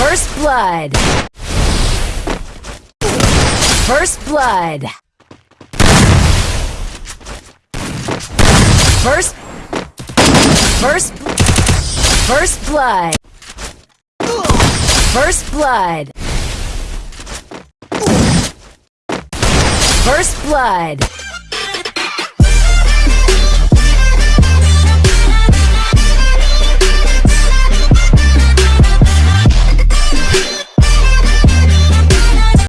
First blood. First blood. First. First. First blood. First blood. First blood.